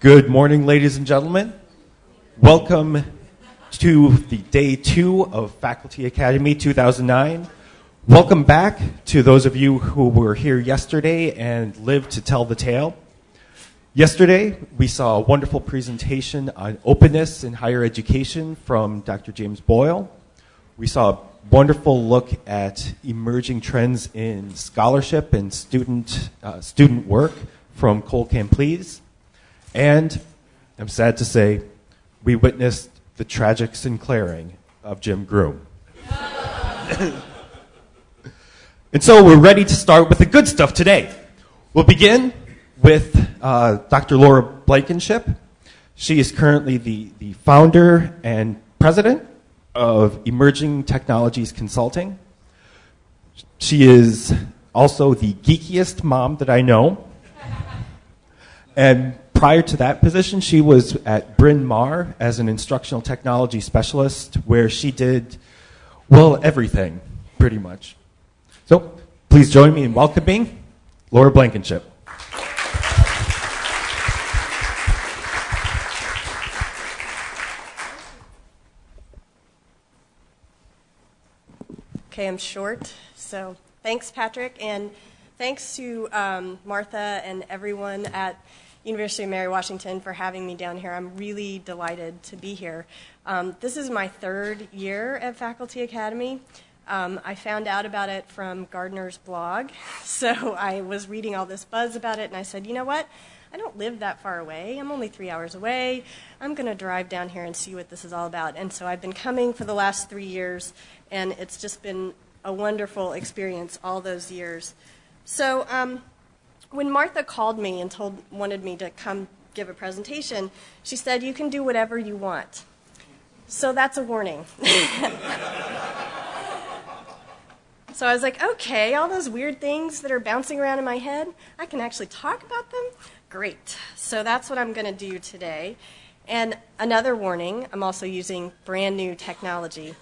Good morning, ladies and gentlemen. Welcome to the day two of Faculty Academy 2009. Welcome back to those of you who were here yesterday and lived to tell the tale. Yesterday, we saw a wonderful presentation on openness in higher education from Dr. James Boyle. We saw a wonderful look at emerging trends in scholarship and student, uh, student work from Cole Camplese. And I'm sad to say, we witnessed the tragic sinclairing of Jim Groom. and so we're ready to start with the good stuff today. We'll begin with uh, Dr. Laura Blankenship. She is currently the, the founder and president of Emerging Technologies Consulting. She is also the geekiest mom that I know. And prior to that position, she was at Bryn Mawr as an instructional technology specialist, where she did, well, everything, pretty much. So please join me in welcoming Laura Blankenship. Okay, I'm short. So thanks, Patrick, and thanks to um, Martha and everyone at University of Mary Washington for having me down here. I'm really delighted to be here. Um, this is my third year at Faculty Academy. Um, I found out about it from Gardner's blog, so I was reading all this buzz about it, and I said, you know what? I don't live that far away. I'm only three hours away. I'm going to drive down here and see what this is all about. And so I've been coming for the last three years, and it's just been a wonderful experience all those years. So um, when Martha called me and told wanted me to come give a presentation, she said, "You can do whatever you want." So that's a warning. so I was like, "Okay, all those weird things that are bouncing around in my head, I can actually talk about them." Great. So that's what I'm going to do today. And another warning I'm also using brand new technology.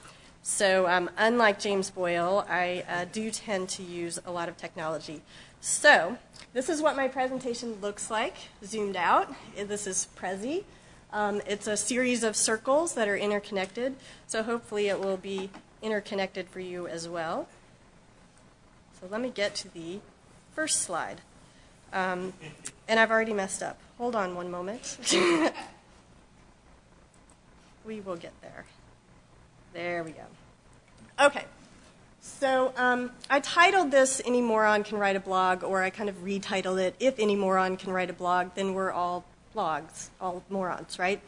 So, um, unlike James Boyle, I uh, do tend to use a lot of technology. So, this is what my presentation looks like, zoomed out. This is Prezi. Um, it's a series of circles that are interconnected, so hopefully it will be interconnected for you as well. So, let me get to the first slide. Um, and I've already messed up. Hold on one moment. we will get there. There we go. Okay. So um, I titled this Any Moron Can Write a Blog, or I kind of retitled it If Any Moron Can Write a Blog, Then We're All Blogs, all morons, right?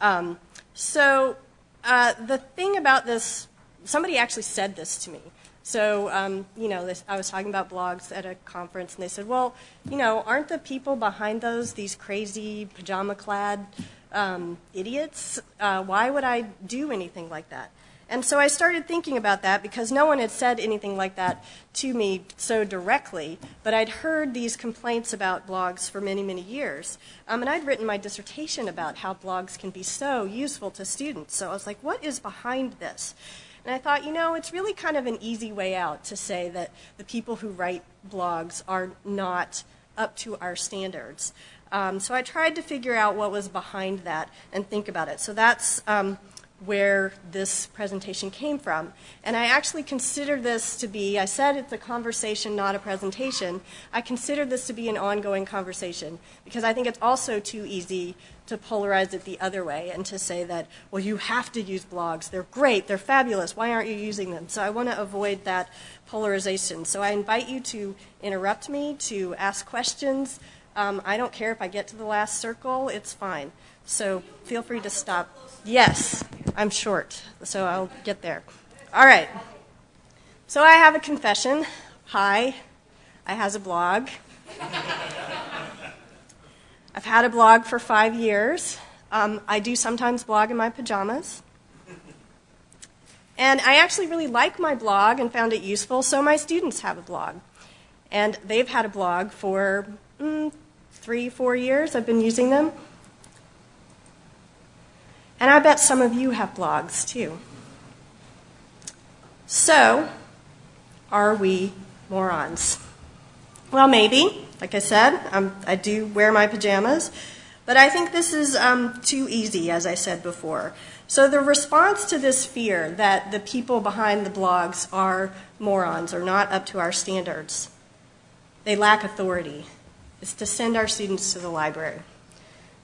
Um, so uh, the thing about this, somebody actually said this to me. So, um, you know, this, I was talking about blogs at a conference, and they said, well, you know, aren't the people behind those these crazy pajama clad um, idiots? Uh, why would I do anything like that? And so I started thinking about that because no one had said anything like that to me so directly, but I'd heard these complaints about blogs for many, many years. Um, and I'd written my dissertation about how blogs can be so useful to students. So I was like, what is behind this? And I thought, you know, it's really kind of an easy way out to say that the people who write blogs are not up to our standards. Um, so I tried to figure out what was behind that and think about it. So that's um, where this presentation came from. And I actually consider this to be, I said it's a conversation, not a presentation. I consider this to be an ongoing conversation because I think it's also too easy to polarize it the other way and to say that, well, you have to use blogs. They're great, they're fabulous. Why aren't you using them? So I want to avoid that polarization. So I invite you to interrupt me, to ask questions. Um, I don't care if I get to the last circle, it's fine. So feel free to stop. Yes, I'm short, so I'll get there. All right. So I have a confession. Hi, I has a blog. I've had a blog for five years. Um, I do sometimes blog in my pajamas. And I actually really like my blog and found it useful, so my students have a blog. And they've had a blog for mm, three, four years. I've been using them. And I bet some of you have blogs too. So, are we morons? Well, maybe. Like I said, I'm, i do wear my pajamas. But I think this is um, too easy, as I said before. So the response to this fear that the people behind the blogs are morons or not up to our standards, they lack authority, is to send our students to the library.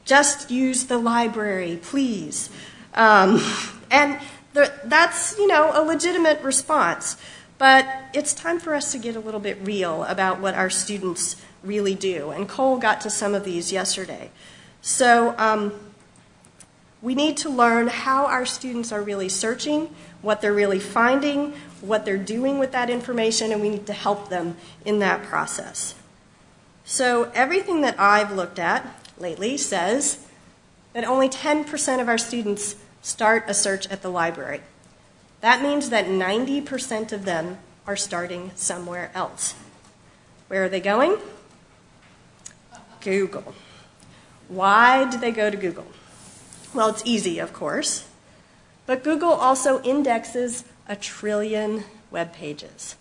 Just use the library, please. Um, and the, that's, you know, a legitimate response. But it's time for us to get a little bit real about what our students really do. And Cole got to some of these yesterday. So um, we need to learn how our students are really searching, what they're really finding, what they're doing with that information, and we need to help them in that process. So everything that I've looked at lately says that only 10% of our students start a search at the library. That means that 90% of them are starting somewhere else. Where are they going? Google. Why do they go to Google? Well, it's easy, of course. But Google also indexes a trillion web pages.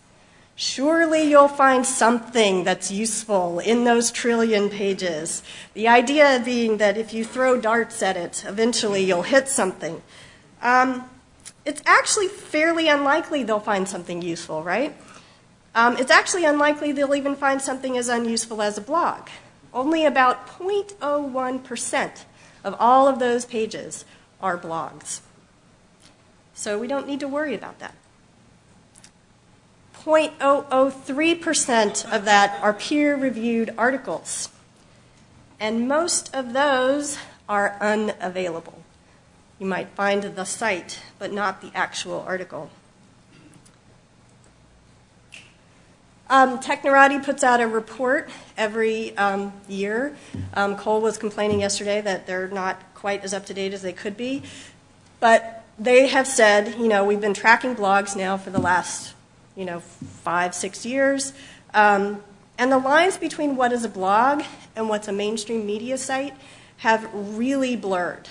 Surely you'll find something that's useful in those trillion pages. The idea being that if you throw darts at it, eventually you'll hit something. Um, it's actually fairly unlikely they'll find something useful, right? Um, it's actually unlikely they'll even find something as unuseful as a blog. Only about 0.01% of all of those pages are blogs. So we don't need to worry about that. 0.003% of that are peer reviewed articles. And most of those are unavailable. You might find the site, but not the actual article. Um, Technorati puts out a report every um, year. Um, Cole was complaining yesterday that they're not quite as up to date as they could be. But they have said, you know, we've been tracking blogs now for the last, you know, five, six years. Um, and the lines between what is a blog and what's a mainstream media site have really blurred.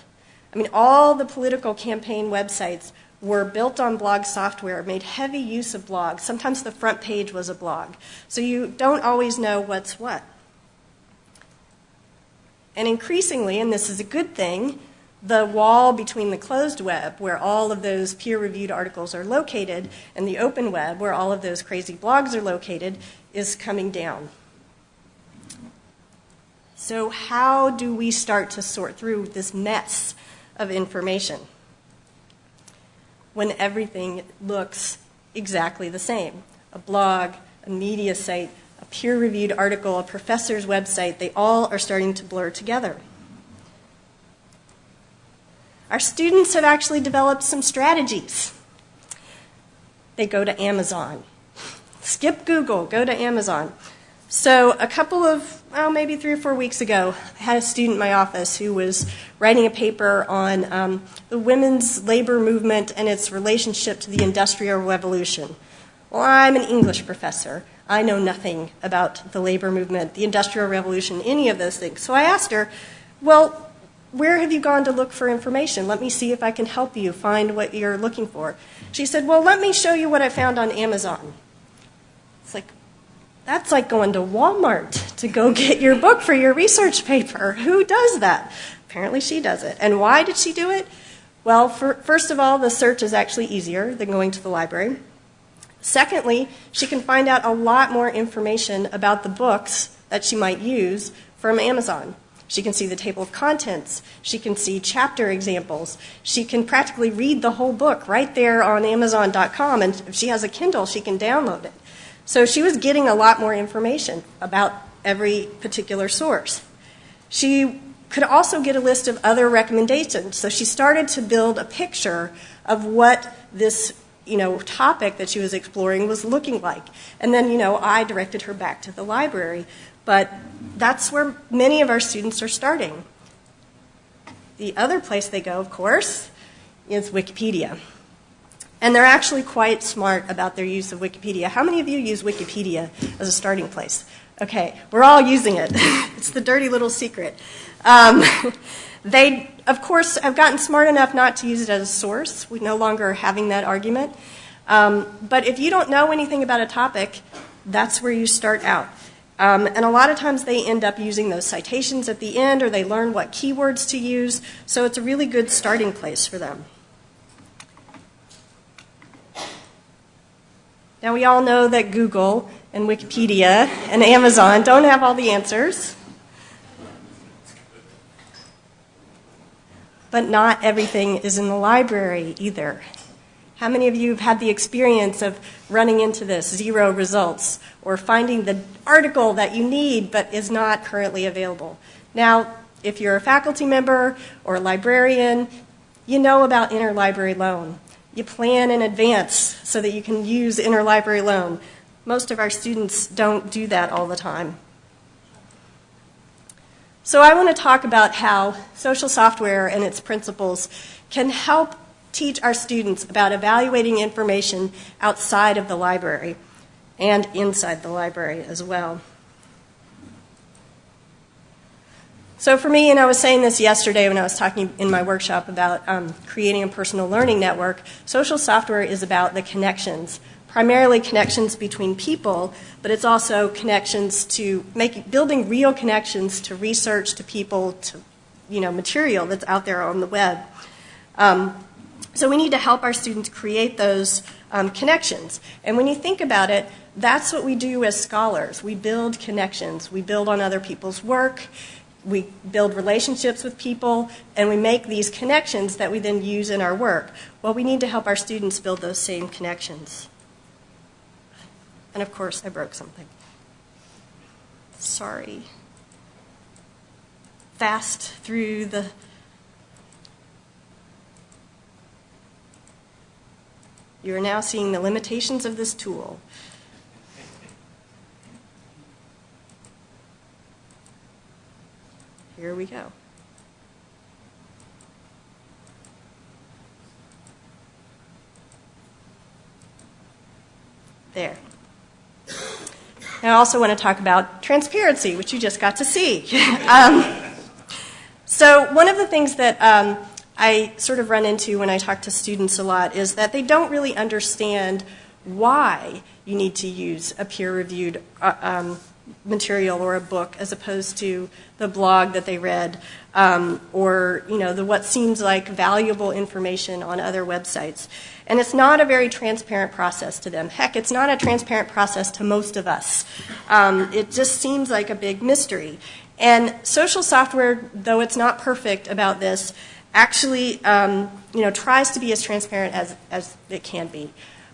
I mean, all the political campaign websites were built on blog software, made heavy use of blogs. Sometimes the front page was a blog. So you don't always know what's what. And increasingly, and this is a good thing, the wall between the closed web, where all of those peer reviewed articles are located, and the open web, where all of those crazy blogs are located, is coming down. So, how do we start to sort through this mess of information? when everything looks exactly the same. A blog, a media site, a peer reviewed article, a professor's website, they all are starting to blur together. Our students have actually developed some strategies. They go to Amazon. Skip Google, go to Amazon. So, a couple of, well, maybe three or four weeks ago, I had a student in my office who was writing a paper on um, the women's labor movement and its relationship to the Industrial Revolution. Well, I'm an English professor. I know nothing about the labor movement, the Industrial Revolution, any of those things. So I asked her, Well, where have you gone to look for information? Let me see if I can help you find what you're looking for. She said, Well, let me show you what I found on Amazon. It's like, that's like going to Walmart to go get your book for your research paper. Who does that? Apparently, she does it. And why did she do it? Well, for, first of all, the search is actually easier than going to the library. Secondly, she can find out a lot more information about the books that she might use from Amazon. She can see the table of contents. She can see chapter examples. She can practically read the whole book right there on Amazon.com. And if she has a Kindle, she can download it. So she was getting a lot more information about every particular source. She could also get a list of other recommendations. So she started to build a picture of what this you know, topic that she was exploring was looking like. And then, you know, I directed her back to the library. But that's where many of our students are starting. The other place they go, of course, is Wikipedia. And they're actually quite smart about their use of Wikipedia. How many of you use Wikipedia as a starting place? Okay, we're all using it. it's the dirty little secret. Um, they, of course, have gotten smart enough not to use it as a source. We no longer are having that argument. Um, but if you don't know anything about a topic, that's where you start out. Um, and a lot of times they end up using those citations at the end or they learn what keywords to use. So it's a really good starting place for them. Now, we all know that Google and Wikipedia and Amazon don't have all the answers. But not everything is in the library either. How many of you have had the experience of running into this, zero results, or finding the article that you need but is not currently available? Now, if you're a faculty member or a librarian, you know about interlibrary loan you plan in advance so that you can use interlibrary loan. Most of our students don't do that all the time. So I want to talk about how social software and its principles can help teach our students about evaluating information outside of the library and inside the library as well. So for me, and I was saying this yesterday when I was talking in my workshop about um, creating a personal learning network, social software is about the connections, primarily connections between people, but it's also connections to making, building real connections to research, to people, to you know, material that's out there on the web. Um, so we need to help our students create those um, connections. And when you think about it, that's what we do as scholars. We build connections. We build on other people's work we build relationships with people, and we make these connections that we then use in our work. Well, we need to help our students build those same connections. And of course, I broke something. Sorry. Fast through the. You are now seeing the limitations of this tool. Here we go. There. I also want to talk about transparency, which you just got to see. um, so, one of the things that um, I sort of run into when I talk to students a lot is that they don't really understand why you need to use a peer reviewed uh, um, material or a book as opposed to the blog that they read um, or you know the what seems like valuable information on other websites. And it's not a very transparent process to them. Heck it's not a transparent process to most of us. Um, it just seems like a big mystery. And social software though it's not perfect about this actually um, you know tries to be as transparent as, as it can be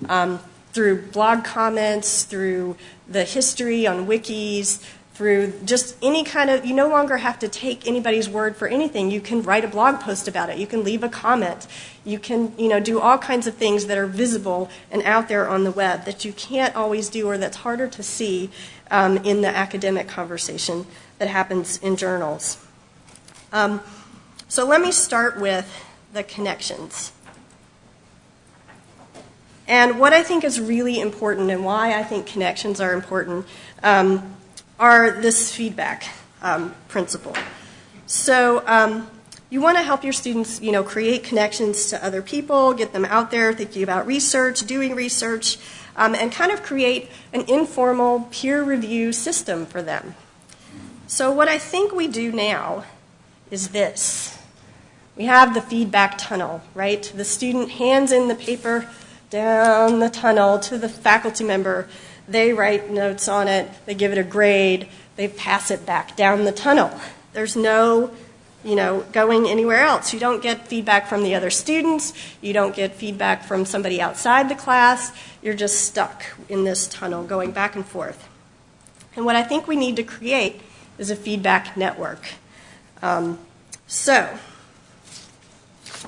um, through blog comments, through the history on wikis, through just any kind of, you no longer have to take anybody's word for anything. You can write a blog post about it. You can leave a comment. You can, you know, do all kinds of things that are visible and out there on the web that you can't always do or that's harder to see um, in the academic conversation that happens in journals. So let me start with the connections. And what I think is really important and why I think connections are important um, are this feedback um, principle. So um, you want to help your students, you know, create connections to other people, get them out there thinking about research, doing research, um, and kind of create an informal peer review system for them. So what I think we do now is this. We have the feedback tunnel, right? The student hands in the paper down the tunnel to the faculty member. They write notes on it, they give it a grade, they pass it back down the tunnel. There's no you know, going anywhere else. You don't get feedback from the other students. You don't get feedback from somebody outside the class. You're just stuck in this tunnel going back and forth. And what I think we need to create is a feedback network. Um, so,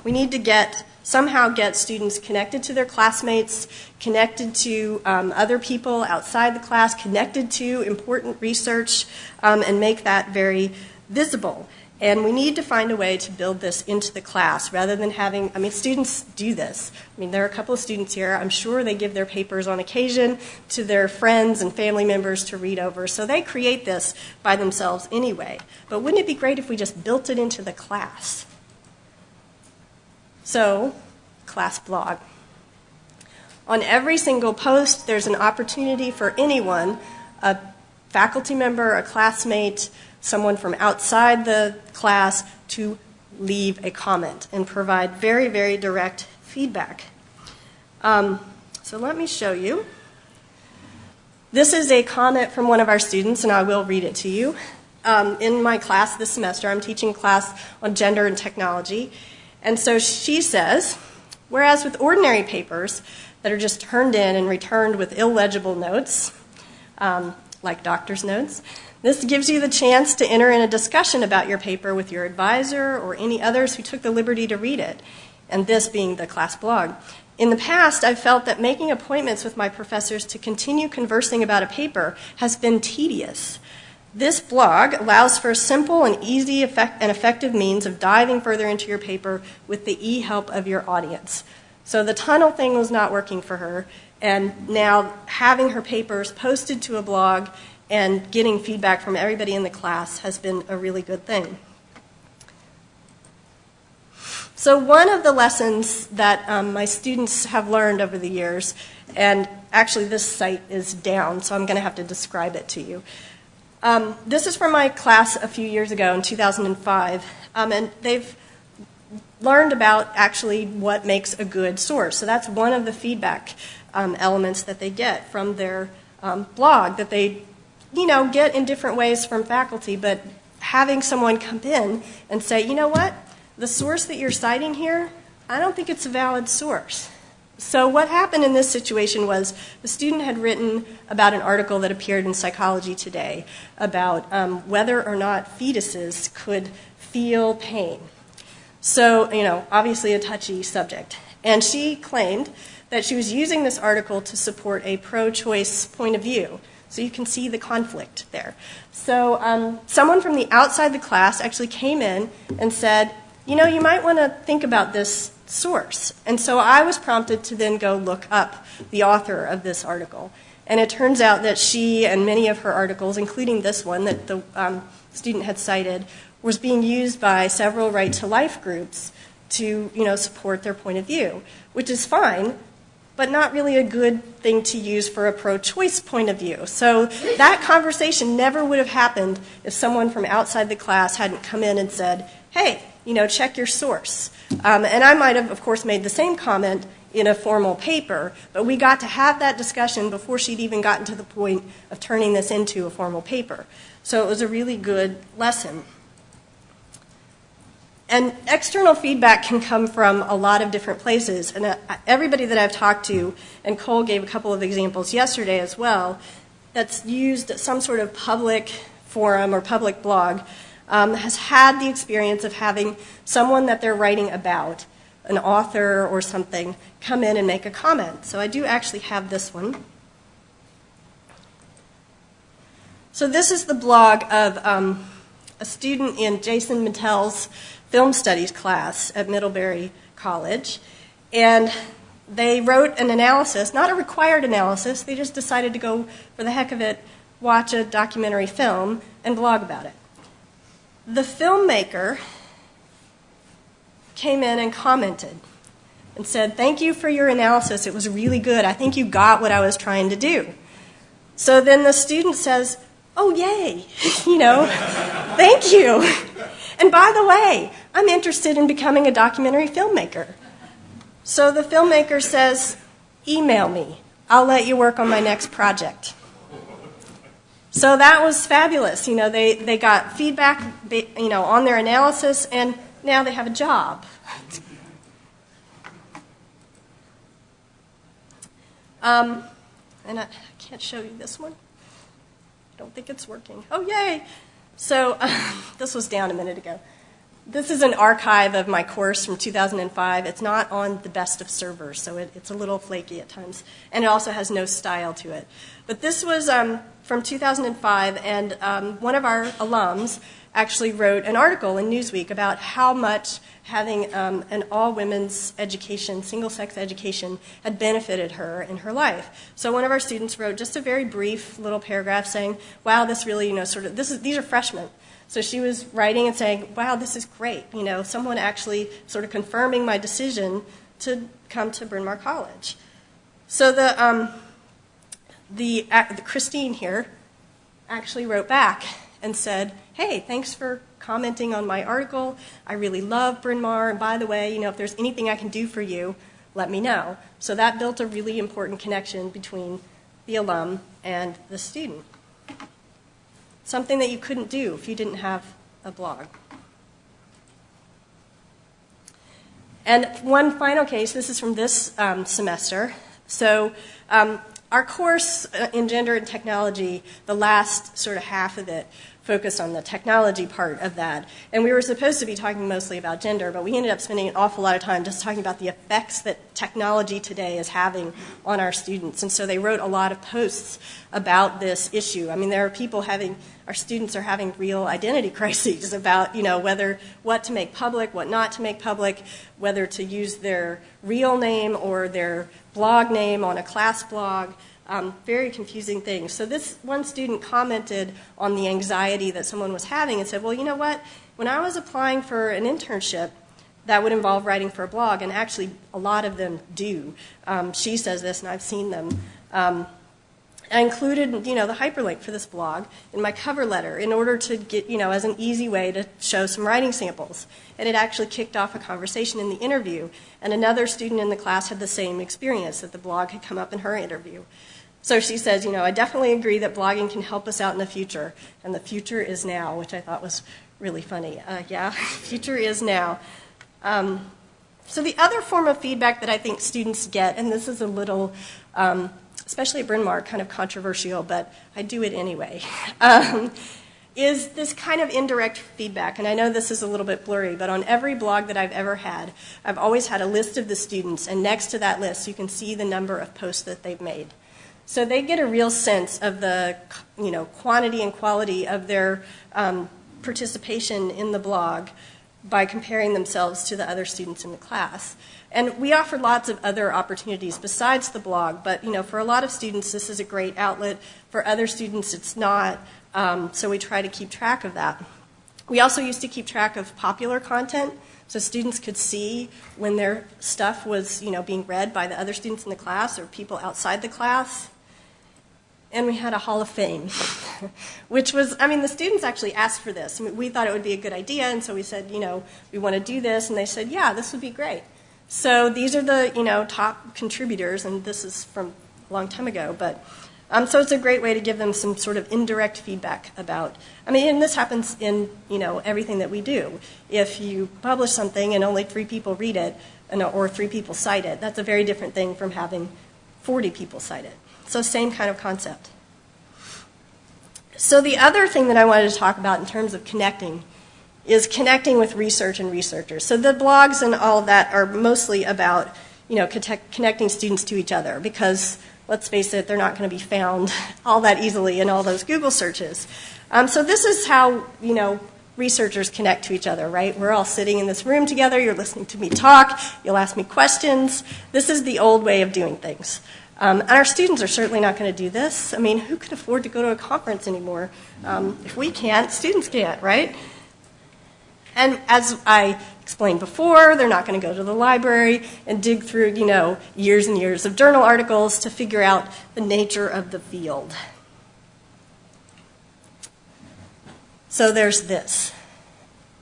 we need to get somehow get students connected to their classmates, connected to um, other people outside the class, connected to important research, um, and make that very visible. And we need to find a way to build this into the class rather than having, I mean, students do this. I mean, there are a couple of students here. I'm sure they give their papers on occasion to their friends and family members to read over. So they create this by themselves anyway. But wouldn't it be great if we just built it into the class? So, class blog. On every single post, there's an opportunity for anyone, a faculty member, a classmate, someone from outside the class to leave a comment and provide very, very direct feedback. Um, so let me show you. This is a comment from one of our students, and I will read it to you. Um, in my class this semester, I'm teaching class on gender and technology. And so she says, whereas with ordinary papers that are just turned in and returned with illegible notes, um, like doctor's notes, this gives you the chance to enter in a discussion about your paper with your advisor or any others who took the liberty to read it, and this being the class blog. In the past, I've felt that making appointments with my professors to continue conversing about a paper has been tedious. This blog allows for a simple and easy and effective means of diving further into your paper with the e help of your audience. So the tunnel thing was not working for her, and now having her papers posted to a blog and getting feedback from everybody in the class has been a really good thing. So, one of the lessons that um, my students have learned over the years, and actually this site is down, so I'm going to have to describe it to you. Um, this is from my class a few years ago in 2005, um, and they've learned about actually what makes a good source. So, that's one of the feedback um, elements that they get from their um, blog that they, you know, get in different ways from faculty, but having someone come in and say, you know what? the source that you're citing here, I don't think it's a valid source. So, what happened in this situation was the student had written about an article that appeared in Psychology Today about um, whether or not fetuses could feel pain. So, you know, obviously a touchy subject. And she claimed that she was using this article to support a pro choice point of view. So you can see the conflict there. So, um, someone from the outside the class actually came in and said, you know, you might want to think about this source. And so I was prompted to then go look up the author of this article. And it turns out that she and many of her articles, including this one that the um, student had cited, was being used by several right to life groups to you know, support their point of view, which is fine, but not really a good thing to use for a pro choice point of view. So that conversation never would have happened if someone from outside the class hadn't come in and said, hey, you know, check your source. Um, and I might have, of course, made the same comment in a formal paper, but we got to have that discussion before she'd even gotten to the point of turning this into a formal paper. So it was a really good lesson. And external feedback can come from a lot of different places. And uh, everybody that I've talked to, and Cole gave a couple of examples yesterday as well, that's used some sort of public forum or public blog has had the experience of having someone that they're writing about, an author or something, come in and make a comment. So I do actually have this one. So this is the blog of um, a student in Jason Mittell's film studies class at Middlebury College. And they wrote an analysis, not a required analysis, they just decided to go, for the heck of it, watch a documentary film and blog about it. The filmmaker came in and commented and said, Thank you for your analysis. It was really good. I think you got what I was trying to do. So then the student says, Oh, yay, you know, thank you. And by the way, I'm interested in becoming a documentary filmmaker. So the filmmaker says, Email me. I'll let you work on my next project. So that was fabulous. You know, they, they got feedback, you know, on their analysis, and now they have a job. Um, and I, I, can't show you this one. I don't think it's working. Oh, yay! So this was down a minute ago. This is an archive of my course from 2005. It's not on the best of servers, so it, it's a little flaky at times. And it also has no style to it. But this was um, from 2005, and um, one of our alums actually wrote an article in Newsweek about how much having um, an all women's education, single sex education, had benefited her in her life. So one of our students wrote just a very brief little paragraph saying, wow, this really, you know, sort of, this is, these are freshmen. So she was writing and saying, wow, this is great. You know, someone actually sort of confirming my decision to come to Bryn Mawr College. So the, um, the, uh, the Christine here actually wrote back and said, hey, thanks for commenting on my article. I really love Bryn Mawr. And by the way, you know, if there's anything I can do for you, let me know. So that built a really important connection between the alum and the student. Something that you couldn't do if you didn't have a blog. And one final case, this is from this um, semester. So um, our course uh, in gender and technology, the last sort of half of it, focused on the technology part of that. And we were supposed to be talking mostly about gender, but we ended up spending an awful lot of time just talking about the effects that technology today is having on our students. And so they wrote a lot of posts about this issue. I mean, there are people having, our students are having real identity crises about, you know, whether, what to make public, what not to make public, whether to use their real name or their blog name on a class blog. Um, very confusing things. So this one student commented on the anxiety that someone was having and said, well, you know what? When I was applying for an internship, that would involve writing for a blog, and actually a lot of them do. Um, she says this, and I've seen them. Um, I included, you know, the hyperlink for this blog in my cover letter in order to get, you know, as an easy way to show some writing samples. And it actually kicked off a conversation in the interview. And another student in the class had the same experience that the blog had come up in her interview. So she says, you know, I definitely agree that blogging can help us out in the future, and the future is now, which I thought was really funny. Uh, yeah, future is now. Um, so the other form of feedback that I think students get, and this is a little, um, especially at Bryn Mawr, kind of controversial, but I do it anyway, um, is this kind of indirect feedback. And I know this is a little bit blurry, but on every blog that I've ever had, I've always had a list of the students, and next to that list, you can see the number of posts that they've made. So they get a real sense of the you know, quantity and quality of their um, participation in the blog by comparing themselves to the other students in the class. And we offer lots of other opportunities besides the blog, but you know, for a lot of students, this is a great outlet. For other students, it's not. Um, so we try to keep track of that. We also used to keep track of popular content, so students could see when their stuff was, you know, being read by the other students in the class or people outside the class and we had a Hall of Fame, which was, I mean, the students actually asked for this. I mean, we thought it would be a good idea, and so we said, you know, we want to do this, and they said, yeah, this would be great. So these are the, you know, top contributors, and this is from a long time ago, but um, so it's a great way to give them some sort of indirect feedback about. I mean, and this happens in you know everything that we do. If you publish something and only three people read it, and, or three people cite it, that's a very different thing from having 40 people cite it. So, same kind of concept. So, the other thing that I wanted to talk about in terms of connecting is connecting with research and researchers. So, the blogs and all of that are mostly about you know, connecting students to each other because, let's face it, they're not going to be found all that easily in all those Google searches. Um, so, this is how you know, researchers connect to each other, right? We're all sitting in this room together, you're listening to me talk, you'll ask me questions. This is the old way of doing things. Um, and our students are certainly not going to do this. I mean, who can afford to go to a conference anymore? Um, if we can't, students can't, right? And as I explained before, they're not going to go to the library and dig through, you know, years and years of journal articles to figure out the nature of the field. So there's this.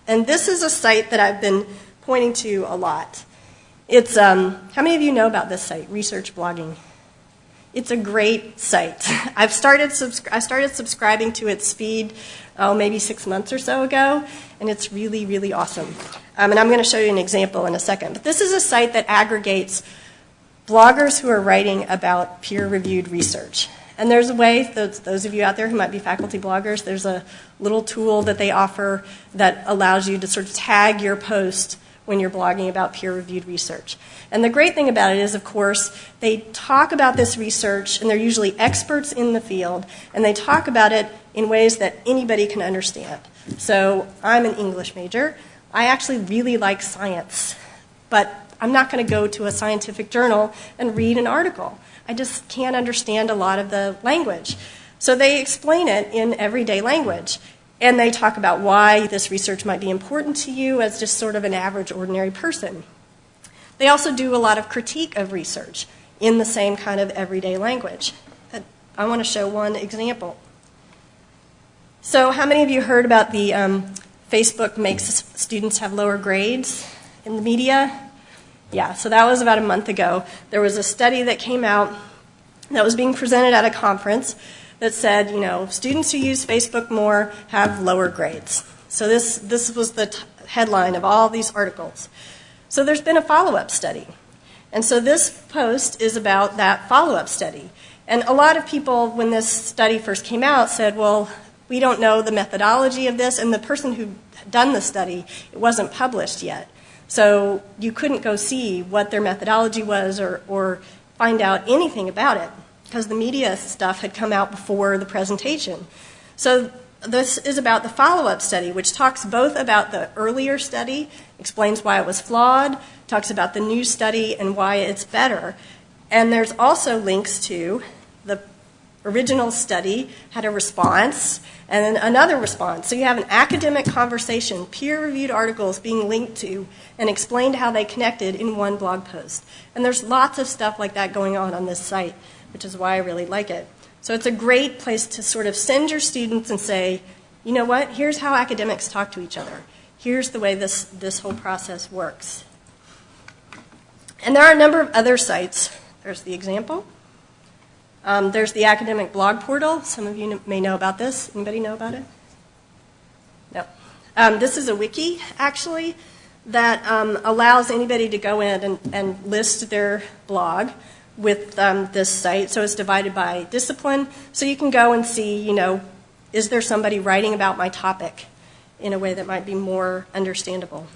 And this is a site that I've been pointing to a lot. It's, um, how many of you know about this site, Research Blogging? It's a great site. I've started I started subscribing to its feed, oh, maybe six months or so ago, and it's really, really awesome. Um, and I'm going to show you an example in a second. But this is a site that aggregates bloggers who are writing about peer-reviewed research. And there's a way, those, those of you out there who might be faculty bloggers, there's a little tool that they offer that allows you to sort of tag your post when you're blogging about peer-reviewed research. And the great thing about it is, of course, they talk about this research, and they're usually experts in the field, and they talk about it in ways that anybody can understand. So I'm an English major. I actually really like science, but I'm not going to go to a scientific journal and read an article. I just can't understand a lot of the language. So they explain it in everyday language. And they talk about why this research might be important to you as just sort of an average, ordinary person. They also do a lot of critique of research in the same kind of everyday language. I want to show one example. So, how many of you heard about the um, Facebook makes students have lower grades in the media? Yeah, so that was about a month ago. There was a study that came out that was being presented at a conference that said, you know, students who use Facebook more have lower grades. So this, this was the headline of all these articles. So there's been a follow up study. And so this post is about that follow up study. And a lot of people, when this study first came out, said, well, we don't know the methodology of this. And the person who done the study, it wasn't published yet. So you couldn't go see what their methodology was or, or find out anything about it because the media stuff had come out before the presentation. So this is about the follow-up study, which talks both about the earlier study, explains why it was flawed, talks about the new study and why it's better. And there's also links to the original study had a response and then another response. So you have an academic conversation, peer-reviewed articles being linked to and explained how they connected in one blog post. And there's lots of stuff like that going on on this site, which is why I really like it. So it's a great place to sort of send your students and say, you know what, here's how academics talk to each other. Here's the way this, this whole process works. And there are a number of other sites. There's the example. Um, there's the academic blog portal. Some of you may know about this. Anybody know about it? No. Um, this is a wiki, actually, that um, allows anybody to go in and, and list their blog with um, this site. So it's divided by discipline. So you can go and see, you know, is there somebody writing about my topic in a way that might be more understandable?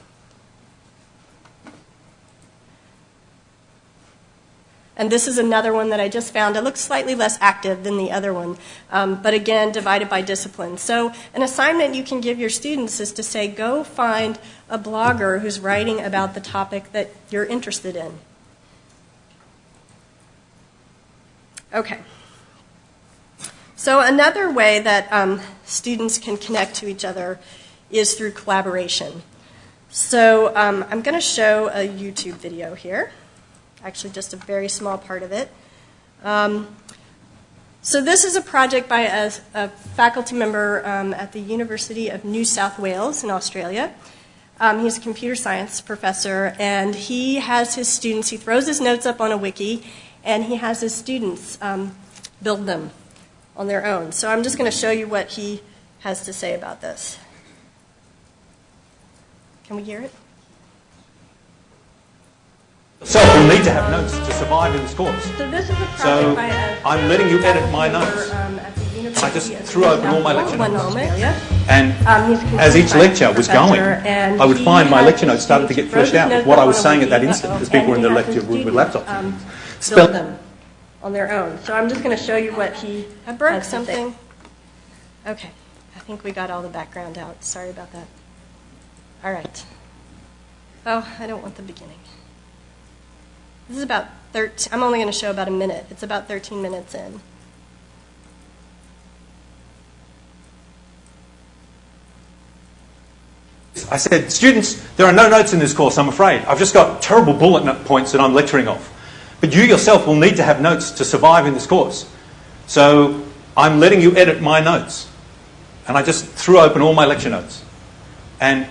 And this is another one that I just found. It looks slightly less active than the other one, um, but again, divided by discipline. So, an assignment you can give your students is to say, go find a blogger who's writing about the topic that you're interested in. Okay. So, another way that um, students can connect to each other is through collaboration. So, um, I'm going to show a YouTube video here actually just a very small part of it. Um, so this is a project by a, a faculty member um, at the University of New South Wales in Australia. Um, he's a computer science professor, and he has his students, he throws his notes up on a wiki, and he has his students um, build them on their own. So I'm just going to show you what he has to say about this. Can we hear it? So will need to have notes to survive in this course. So this is a project So by a I'm letting you edit my notes. um, I just threw open all my lecture notes. And Um, he's a computer as each lecture was going, I would find my lecture notes started to get fleshed out with what I was saying at that instant, as people were in and their he had lecture his room with laptops. Students, build them on their own. So I'm just going to show you what he I broke has to say. something. Okay, I think we got all the background out. Sorry about that. All right. Oh, I don't want the beginning. This is about 13. I'm only going to show about a minute. It's about 13 minutes in. I said, students, there are no notes in this course, I'm afraid. I've just got terrible bullet note points that I'm lecturing off. But you yourself will need to have notes to survive in this course. So I'm letting you edit my notes. And I just threw open all my lecture notes. And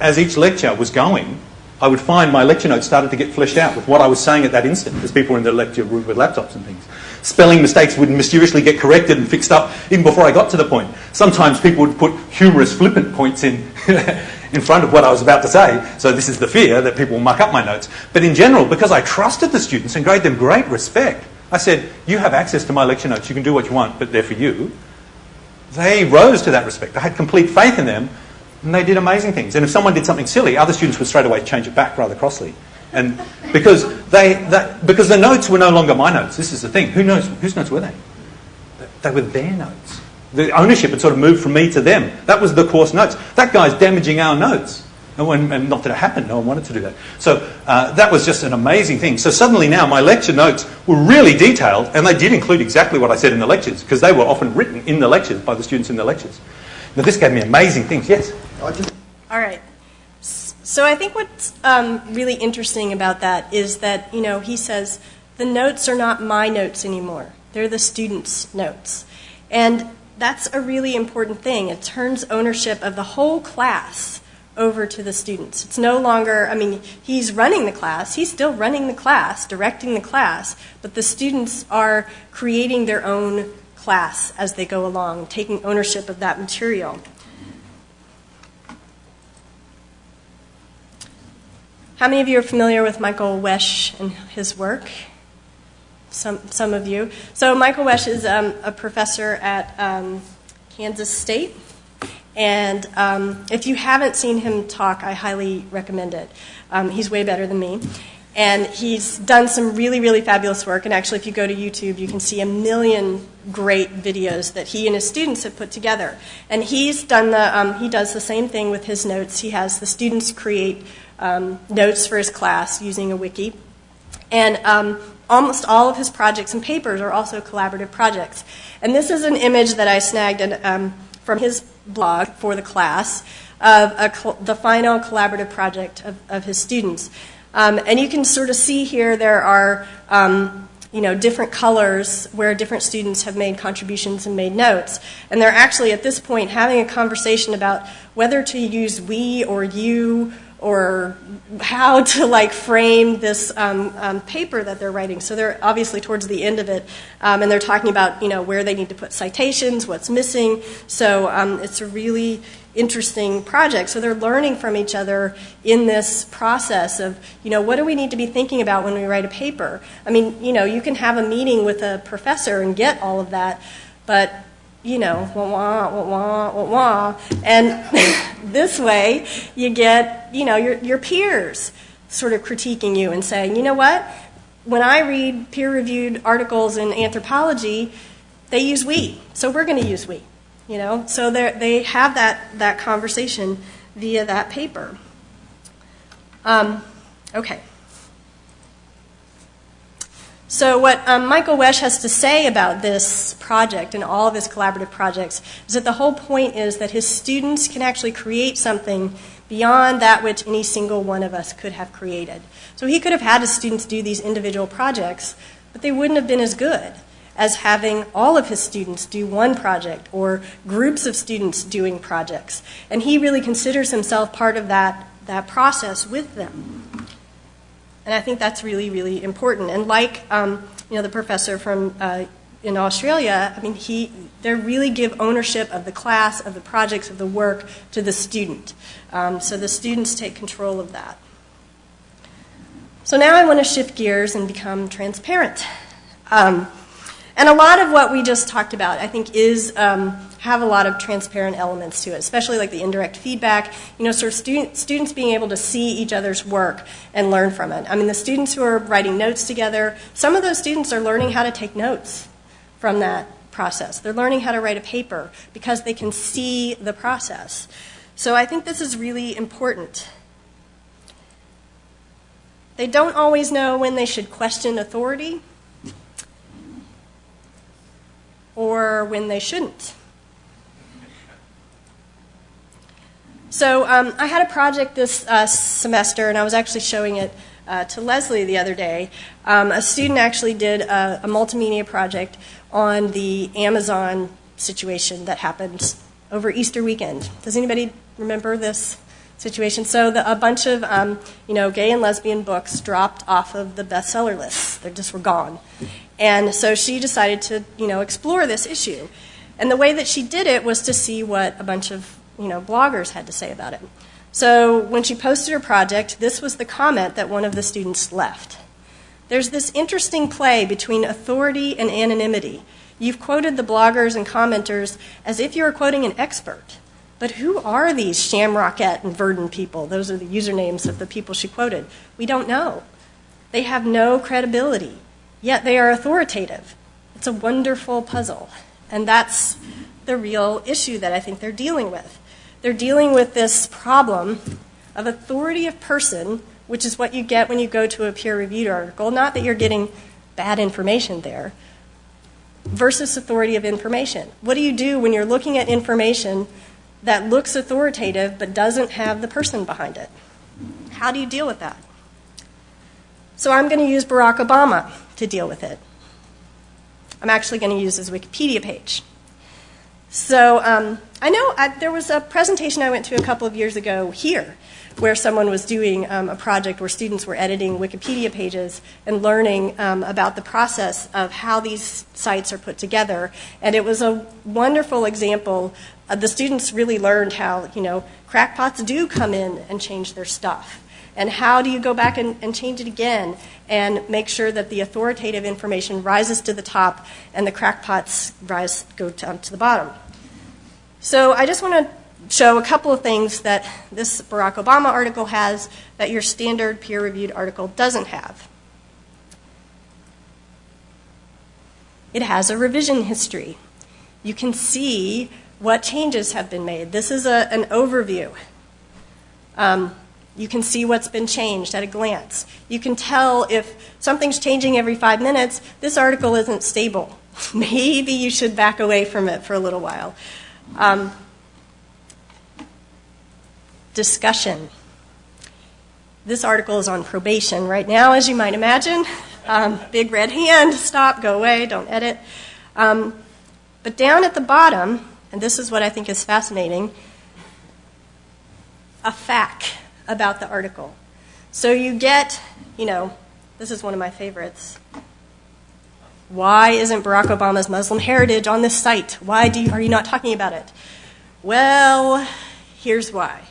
as each lecture was going, I would find my lecture notes started to get fleshed out with what I was saying at that instant as people were in the lecture room with laptops and things. Spelling mistakes would mysteriously get corrected and fixed up even before I got to the point. Sometimes people would put humorous, flippant points in, in front of what I was about to say. So this is the fear that people will muck up my notes. But in general, because I trusted the students and gave them great respect, I said, you have access to my lecture notes. You can do what you want, but they're for you. They rose to that respect. I had complete faith in them and they did amazing things. And if someone did something silly, other students would straight away change it back rather crossly. And because they, that, because the notes were no longer my notes. This is the thing. Who knows whose notes were they? They were their notes. The ownership had sort of moved from me to them. That was the course notes. That guy's damaging our notes. No one, and not that it happened, no one wanted to do that. So uh, that was just an amazing thing. So suddenly now my lecture notes were really detailed, and they did include exactly what I said in the lectures, because they were often written in the lectures by the students in the lectures. Now this gave me amazing things, yes? All right. So I think what's um, really interesting about that is that, you know, he says the notes are not my notes anymore. They're the students' notes. And that's a really important thing. It turns ownership of the whole class over to the students. It's no longer, I mean, he's running the class, he's still running the class, directing the class, but the students are creating their own class as they go along, taking ownership of that material. How many of you are familiar with Michael Wesch and his work? Some, some of you. So, Michael Wesch is um, a professor at um, Kansas State. And um, if you haven't seen him talk, I highly recommend it. He's way better than me. And he's done some really, really fabulous work. And actually, if you go to YouTube, you can see a million great videos that he and his students have put together. And he's done the, he does the same thing with his notes. He has the students create notes for his class using a wiki. And almost all of his projects and papers are also collaborative projects. And this is an image that I snagged in, um, from his blog for the class of a, the final collaborative project of, of his students. Um, and you can sort of see here there are um, you know, different colors where different students have made contributions and made notes. And they're actually at this point having a conversation about whether to use we or you or how to like frame this um, um, paper that they're writing. So they're obviously towards the end of it, um, and they're talking about you know where they need to put citations, what's missing. So um, it's a really interesting project. So they're learning from each other in this process of you know what do we need to be thinking about when we write a paper. I mean you know you can have a meeting with a professor and get all of that, but you know, wah, wah, wah, wah, wah, wah. And this way, you get, you know, your, your peers sort of critiquing you and saying, you know what? When I read peer reviewed articles in anthropology, they use we, so we're going to use we. You know, so they have that, that conversation via that paper. Um, okay. So, what um, Michael Wesch has to say about this project and all of his collaborative projects is that the whole point is that his students can actually create something beyond that which any single one of us could have created. So, he could have had his students do these individual projects, but they wouldn't have been as good as having all of his students do one project or groups of students doing projects. And he really considers himself part of that, that process with them. And I think that's really, really important. And like um, you know, the professor from uh, in Australia, I mean, he, they really give ownership of the class, of the projects, of the work to the student. Um, so the students take control of that. So now I want to shift gears and become transparent. Um, and a lot of what we just talked about, I think, is um, have a lot of transparent elements to it, especially like the indirect feedback, you know, sort of student, students being able to see each other's work and learn from it. I mean, the students who are writing notes together, some of those students are learning how to take notes from that process. They're learning how to write a paper because they can see the process. So I think this is really important. They don't always know when they should question authority or when they shouldn't. So um, I had a project this uh, semester, and I was actually showing it uh, to Leslie the other day. Um, a student actually did a, a, multimedia project on the Amazon situation that happened over Easter weekend. Does anybody remember this situation? So the, a bunch of um, you know gay and lesbian books dropped off of the bestseller lists. They just were gone, and so she decided to you know explore this issue. And the way that she did it was to see what a bunch of you know, bloggers had to say about it. So when she posted her project, this was the comment that one of the students left. There's this interesting play between authority and anonymity. You've quoted the bloggers and commenters as if you were quoting an expert. But who are these Shamrockette and Verdon people? Those are the usernames of the people she quoted. We don't know. They have no credibility, yet they are authoritative. It's a wonderful puzzle. And that's the real issue that I think they're dealing with. They're dealing with this problem of authority of person, which is what you get when you go to a peer reviewed article. Not that you're getting bad information there, versus authority of information. What do you do when you're looking at information that looks authoritative but doesn't have the person behind it? How do you deal with that? So I'm going to use Barack Obama to deal with it. I'm actually going to use his Wikipedia page. So um, I know I, there was a presentation I went to a couple of years ago here where someone was doing um, a project where students were editing Wikipedia pages and learning um, about the process of how these sites are put together. And it was a wonderful example. Uh, the students really learned how, you know, crackpots do come in and change their stuff. And how do you go back and, and change it again and make sure that the authoritative information rises to the top and the crackpots rise go down to the bottom? So I just want to show a couple of things that this Barack Obama article has that your standard peer reviewed article doesn't have. It has a revision history. You can see what changes have been made. This is a, an overview. Um, you can see what's been changed at a glance. You can tell if something's changing every five minutes, this article isn't stable. Maybe you should back away from it for a little while. Um, discussion. This article is on probation right now, as you might imagine. Um, big red hand, stop, go away, don't edit. Um, but down at the bottom, and this is what I think is fascinating, a fact about the article. So you get, you know, this is one of my favorites. Why isn't Barack Obama's Muslim heritage on this site? Why you, are you not talking about it? Well, here's why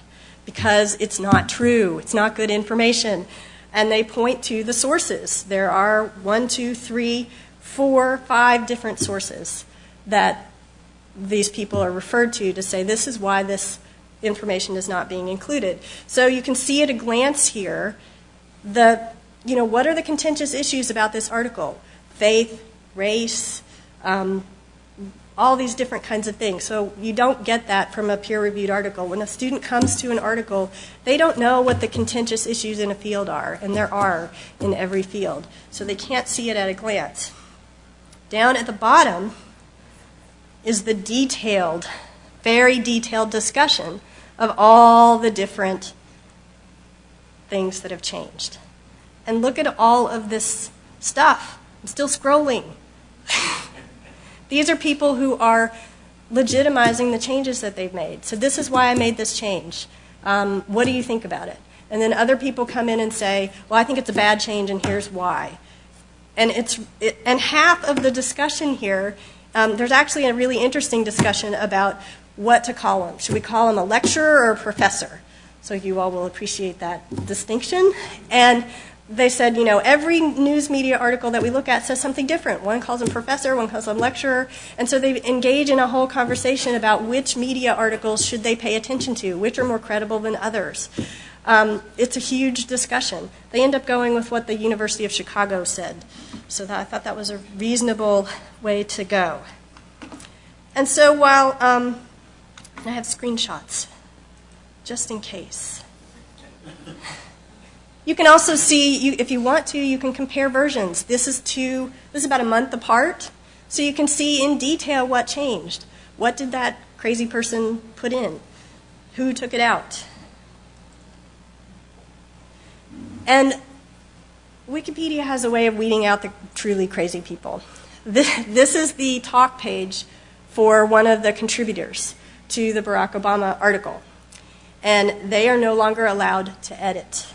because it's not true, it's not good information. And they point to the sources. There are one, two, three, four, five different sources that these people are referred to to say this is why this information is not being included. So you can see at a glance here the you know what are the contentious issues about this article? Faith, race, um, all these different kinds of things. So you don't get that from a peer reviewed article. When a student comes to an article, they don't know what the contentious issues in a field are, and there are in every field. So they can't see it at a glance. Down at the bottom is the detailed, very detailed discussion of all the different things that have changed. And look at all of this stuff. I'm still scrolling. These are people who are legitimizing the changes that they've made. So this is why I made this change. Um, what do you think about it? And then other people come in and say, well, I think it's a bad change, and here's why. And, it's, it, and half of the discussion here, um, there's actually a really interesting discussion about what to call them. Should we call them a lecturer or a professor? So you all will appreciate that distinction. And they said, you know, every news media article that we look at says something different. One calls him professor, one calls him lecturer. And so they engage in a whole conversation about which media articles should they pay attention to, which are more credible than others. Um, it's a huge discussion. They end up going with what the University of Chicago said. So that, I thought that was a reasonable way to go. And so while um, I have screenshots, just in case. You can also see, if you want to, you can compare versions. This is two, this is about a month apart, so you can see in detail what changed. What did that crazy person put in? Who took it out? And Wikipedia has a way of weeding out the truly crazy people. This is the talk page for one of the contributors to the Barack Obama article. And they are no longer allowed to edit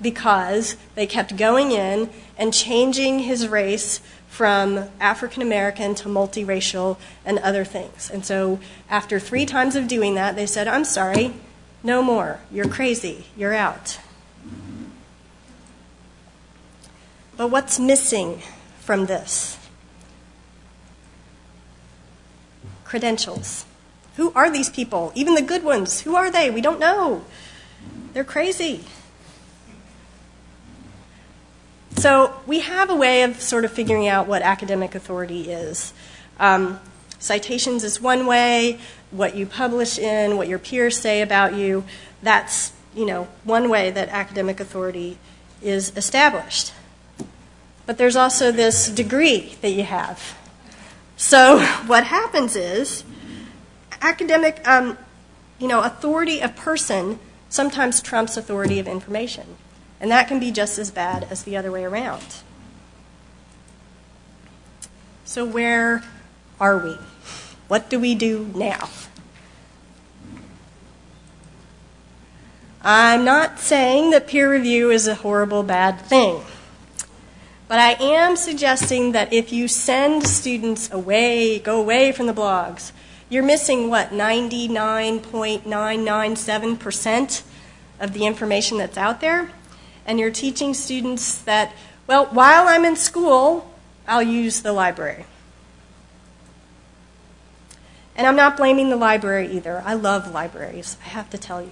because they kept going in and changing his race from African American to multiracial and other things. And so after three times of doing that, they said, I'm sorry, no more. You're crazy. You're out. But what's missing from this? Credentials. Who are these people? Even the good ones. Who are they? We don't know. They're crazy. So we have a way of sort of figuring out what academic authority is. Um, citations is one way. What you publish in, what your peers say about you, that's you know one way that academic authority is established. But there's also this degree that you have. So what happens is academic, um, you know, authority of person sometimes trumps authority of information. And that can be just as bad as the other way around. So, where are we? What do we do now? I'm not saying that peer review is a horrible, bad thing. But I am suggesting that if you send students away, go away from the blogs, you're missing what, 99.997% of the information that's out there? And you're teaching students that, well, while I'm in school, I'll use the library. And I'm not blaming the library either. I love libraries, I have to tell you.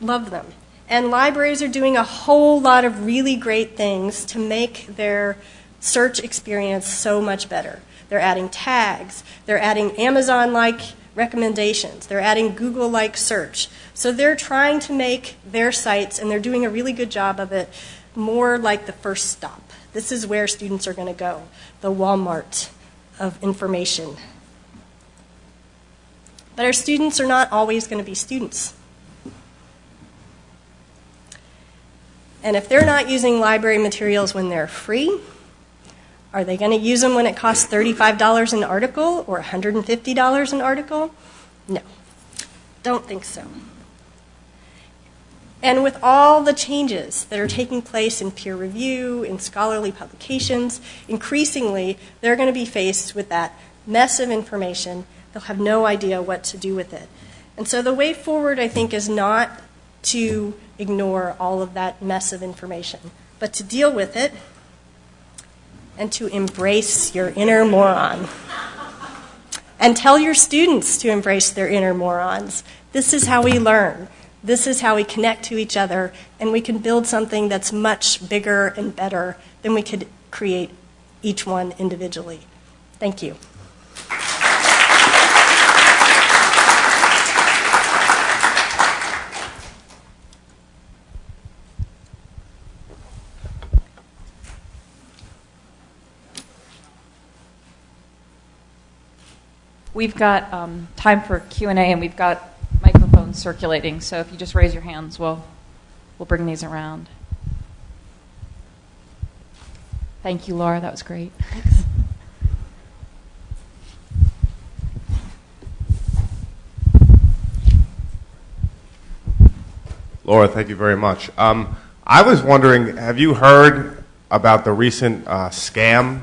Love them. And libraries are doing a whole lot of really great things to make their search experience so much better. They're adding tags, they're adding Amazon like recommendations, they're adding Google like search. So they're trying to make their sites, and they're doing a really good job of it, more like the first stop. This is where students are going to go the Walmart of information. But our students are not always going to be students. And if they're not using library materials when they're free, are they going to use them when it costs $35 an article or $150 an article? No, don't think so. And with all the changes that are taking place in peer review, in scholarly publications, increasingly they're going to be faced with that mess of information. They'll have no idea what to do with it. And so the way forward, I think, is not to ignore all of that mess of information, but to deal with it and to embrace your inner moron. And tell your students to embrace their inner morons. This is how we learn. This is how we connect to each other, and we can build something that's much bigger and better than we could create each one individually. Thank you. We've got um, time for Q&A, and we've got microphones circulating. So if you just raise your hands, we'll, we'll bring these around. Thank you, Laura. That was great. Thanks. Laura, thank you very much. Um, I was wondering, have you heard about the recent uh, scam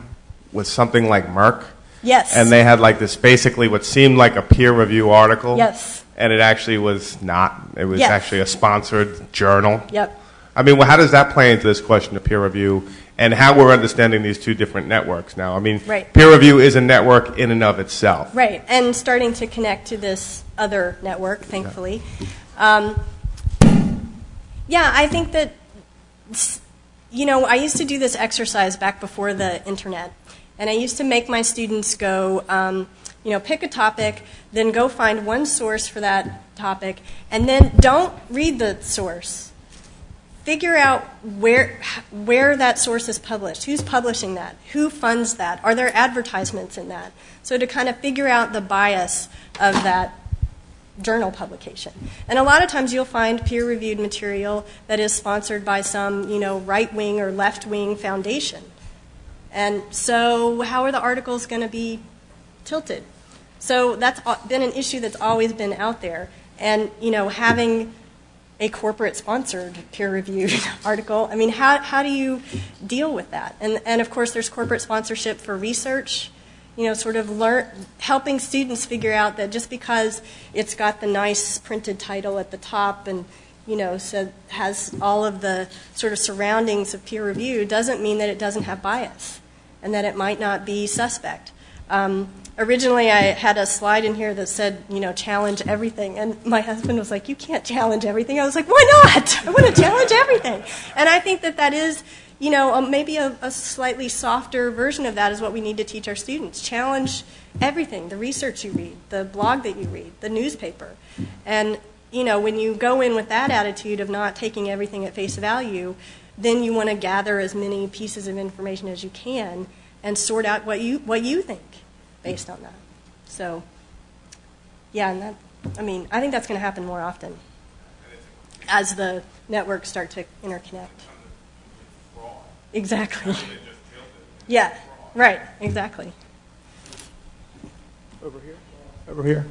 with something like Merck? Yes. And they had like this basically what seemed like a peer review article. Yes. And it actually was not. It was Yes. actually a sponsored journal. Yep. I mean, well, how does that play into this question of peer review and how we're understanding these two different networks now? I mean, Right. peer review is a network in and of itself. Right, and starting to connect to this other network, thankfully. Um, yeah, I think that, s- you know, I used to do this exercise back before the internet, and I used to make my students go, um, you know, pick a topic, then go find one source for that topic, and then don't read the source. Figure out where where that source is published. Who's publishing that? Who funds that? Are there advertisements in that? So to kind of figure out the bias of that journal publication. And a lot of times you'll find peer reviewed material that is sponsored by some you know right wing or left wing foundation. And so how are the articles going to be tilted so that's been an issue that's always been out there and you know having a corporate sponsored peer reviewed article. I mean, how, how do you deal with that? And, of course, there's corporate sponsorship for research, you know, sort of helping students figure out that just because it's got the nice printed title at the top and, you know, has all of the sort of surroundings of peer review doesn't mean that it doesn't have bias and that it might not be suspect. Um, Originally, I had a slide in here that said, you know, challenge everything. And my husband was like, you can't challenge everything. I was like, why not? I want to challenge everything. And I think that that is, you know, um, maybe a, a slightly softer version of that is what we need to teach our students. Challenge everything the research you read, the blog that you read, the newspaper. And, you know, when you go in with that attitude of not taking everything at face value, then you want to gather as many pieces of information as you can and sort out what you, what you think based on that. So, yeah, and that, I mean, I think that's going to happen more often as the networks start to interconnect. Exactly. Yeah, right, exactly. Over here. over here.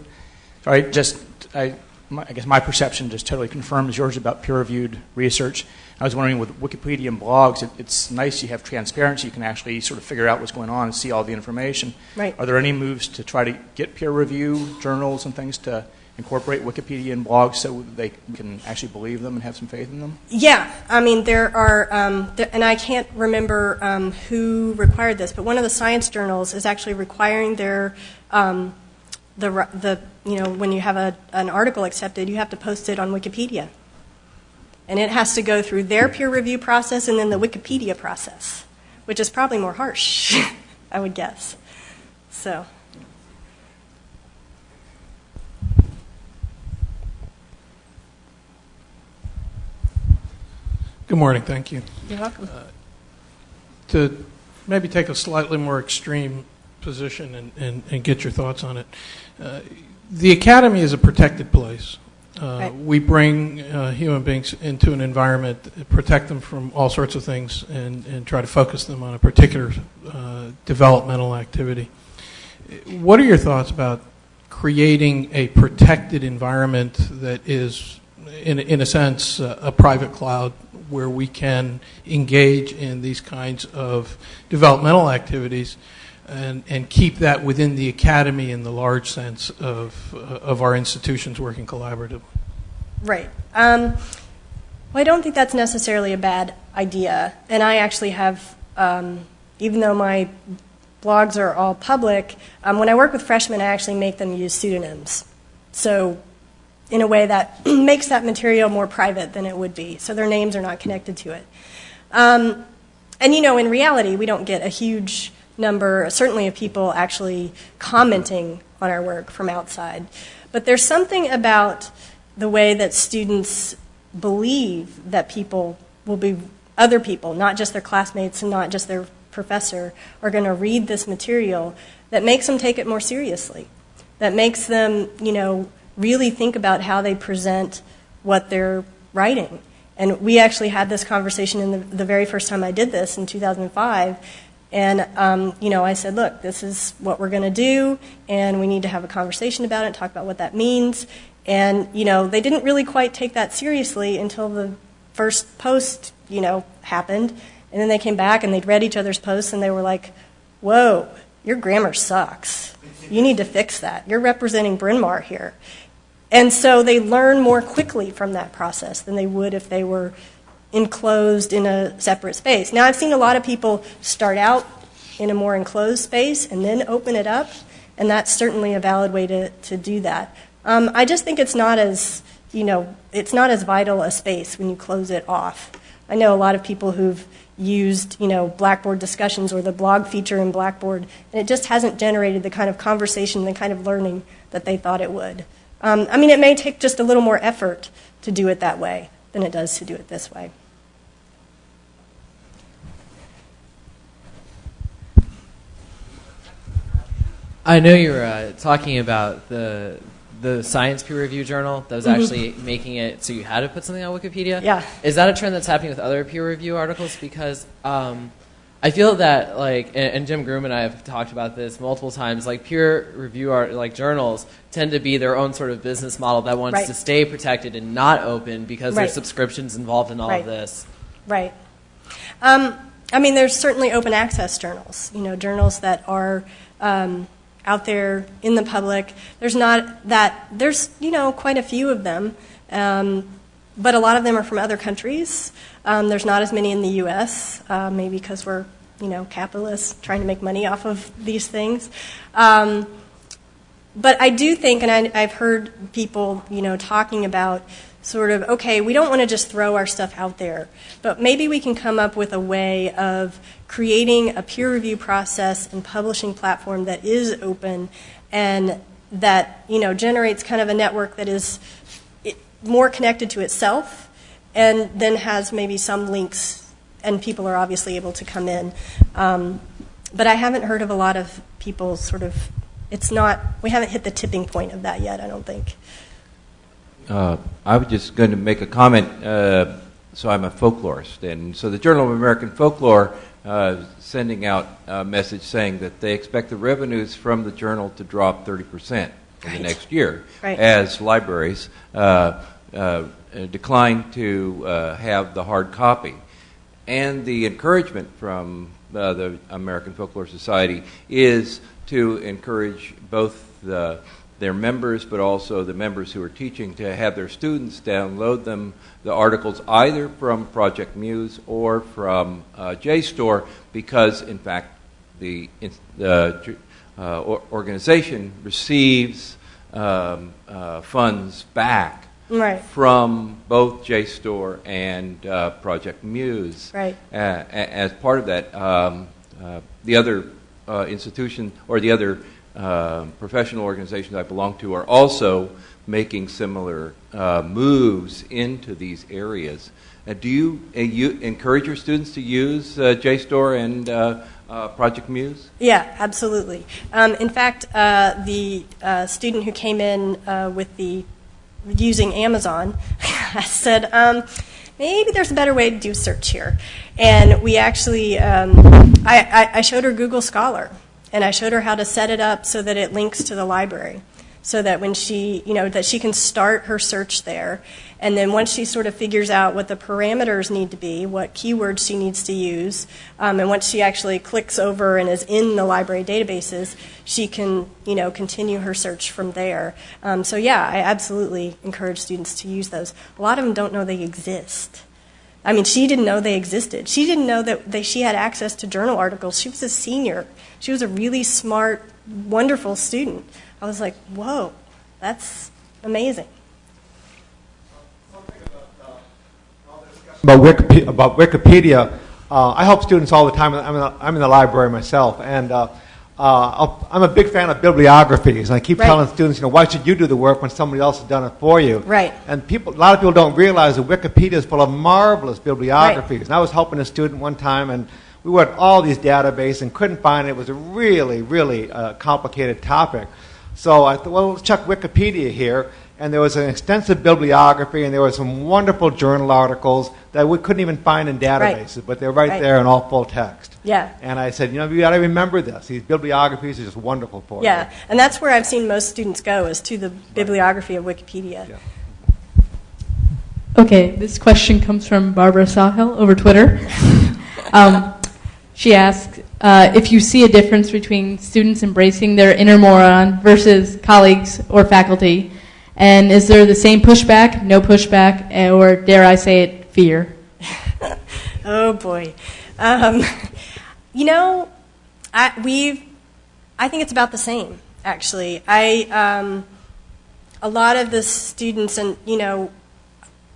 So I just, I, my, I guess my perception just totally confirms yours about peer-reviewed research. I was wondering with Wikipedia and blogs, it, it's nice you have transparency. You can actually sort of figure out what's going on and see all the information. Right. Are there any moves to try to get peer review journals and things to incorporate Wikipedia and blogs so they can actually believe them and have some faith in them? Yeah, I mean, there are, um, there, and I can't remember um, who required this, but one of the science journals is actually requiring their, um, the, the, you know, when you have a, an article accepted, you have to post it on Wikipedia. And it has to go through their peer review process and then the Wikipedia process, which is probably more harsh, I would guess. So. Good morning, thank you. You're welcome. To maybe take a slightly more extreme position and, and, and get your thoughts on it. Uh, the academy is a protected place. Uh, Right. We bring uh, human beings into an environment, protect them from all sorts of things, and, and try to focus them on a particular uh, developmental activity. What are your thoughts about creating a protected environment that is, in, in a sense, uh, a private cloud where we can engage in these kinds of developmental activities and, and keep that within the academy in the large sense of, uh, of our institutions working collaboratively? Right. Um, well, I don't think that's necessarily a bad idea. And I actually have, um, even though my blogs are all public, um, when I work with freshmen, I actually make them use pseudonyms. So, in a way that makes that material more private than it would be. So their names are not connected to it. Um, and you know, in reality, we don't get a huge number, certainly, of people actually commenting on our work from outside. But there's something about the way that students believe that people will be, other people, not just their classmates and not just their professor, are going to read this material that makes them take it more seriously. That makes them, you know, really think about how they present what they're writing. And we actually had this conversation in the, the very first time I did this in 2005. And, um, you know, I said, look, this is what we're going to do, and we need to have a conversation about it, talk about what that means. And, you know, they didn't really quite take that seriously until the first post, you know, happened. And then they came back and they'd read each other's posts and they were like, whoa, your grammar sucks. You need to fix that. You're representing Bryn Mawr here. And so they learn more quickly from that process than they would if they were enclosed in a separate space. Now, I've seen a lot of people start out in a more enclosed space and then open it up, and that's certainly a valid way to, to do that. Um, I just think it's not as, you know, it's not as vital a space when you close it off. I know a lot of people who've used, you know, Blackboard discussions or the blog feature in Blackboard, and it just hasn't generated the kind of conversation, the kind of learning that they thought it would. Um, I mean, it may take just a little more effort to do it that way than it does to do it this way. I know you were uh, talking about the the science peer review journal that was Mhm. actually making it so you had to put something on Wikipedia. Yeah. Is that a trend that's happening with other peer review articles? Because um, I feel that like, and, and Jim Groom and I have talked about this multiple times. Like peer review art, like journals tend to be their own sort of business model that wants Right. to stay protected and not open because Right. there's subscriptions involved in all Right. of this. Right. Um, I mean, there's certainly open access journals, you know, journals that are um, out there in the public. There's not that, there's, you know, quite a few of them, um, but a lot of them are from other countries. Um, there's not as many in the U.S., uh, maybe because we're, you know, capitalists trying to make money off of these things. Um, but I do think, and I, I've heard people, you know, talking about sort of, okay, we don't want to just throw our stuff out there, but maybe we can come up with a way of creating a peer review process and publishing platform that is open and that, you know, generates kind of a network that is more connected to itself and then has maybe some links and people are obviously able to come in. Um, but I haven't heard of a lot of people sort of, it's not, we haven't hit the tipping point of that yet, I don't think. Uh, I was just going to make a comment. Uh, so I'm a folklorist, and so the Journal of American Folklore uh, sending out a message saying that they expect the revenues from the journal to drop 30 percent in Right. the next year Right. as libraries uh, uh, decline to uh, have the hard copy. And the encouragement from uh, the American Folklore Society is to encourage both the, their members, but also the members who are teaching, to have their students download them, the articles, either from Project Muse or from uh, JSTOR, because in fact the, the uh, organization receives um, uh, funds back. From both JSTOR and uh, Project Muse. Right. Uh, as part of that, um, uh, the other uh, institution or the other uh, professional organizations I belong to are also making similar uh, moves into these areas. Uh, do you, uh, you encourage your students to use uh, JSTOR and uh, uh, Project Muse? Yeah, absolutely. Um, in fact, uh, the uh, student who came in uh, with the using Amazon I said, um, maybe there's a better way to do search here. And we actually, um, I, I, I showed her Google Scholar, and I showed her how to set it up so that it links to the library, so that when she, you know, that she can start her search there. And then once she sort of figures out what the parameters need to be, what keywords she needs to use, um, and once she actually clicks over and is in the library databases, she can, you know, continue her search from there. Um, so yeah, I absolutely encourage students to use those. A lot of them don't know they exist. I mean, she didn't know they existed. She didn't know that they, she had access to journal articles. She was a senior. She was a really smart, wonderful student. I was like, whoa, that's amazing. About Wikipedia, about Wikipedia uh, I help students all the time. I'm in the, I'm in the library myself, and uh, uh, I'm a big fan of bibliographies. And I keep Right. telling students, you know, why should you do the work when somebody else has done it for you? Right. And people, a lot of people don't realize that Wikipedia is full of marvelous bibliographies. Right. And I was helping a student one time, and we went all these databases and couldn't find it. It was a really, really uh, complicated topic. So I thought, well, let's check Wikipedia here. And there was an extensive bibliography, and there were some wonderful journal articles that we couldn't even find in databases, but they're right, Right. there in all full text. Yeah. And I said, you know, you got to remember this. These bibliographies are just wonderful for you. Yeah, and that's where I've seen most students go is to the bibliography of Wikipedia. Yeah. Okay, this question comes from Barbara Sawhill over Twitter. um, she asks uh, if you see a difference between students embracing their inner moron versus colleagues or faculty, and is there the same pushback, no pushback, eh, or dare I say it, fear? Oh boy, um, you know, I, we've. I think it's about the same. Actually, I um, a lot of the students, and you know,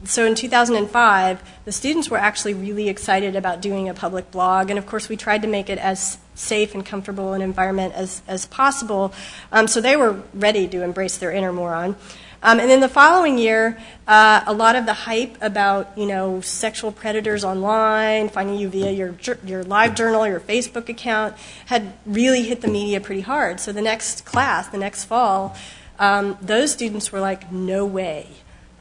so in 2005, the students were actually really excited about doing a public blog, and of course, we tried to make it as safe and comfortable an environment as, as possible. Um, so they were ready to embrace their inner moron. Um, and then the following year, uh, a lot of the hype about you know sexual predators online, finding you via your your live journal, your Facebook account, had really hit the media pretty hard. So the next class, the next fall, um, those students were like, "No way."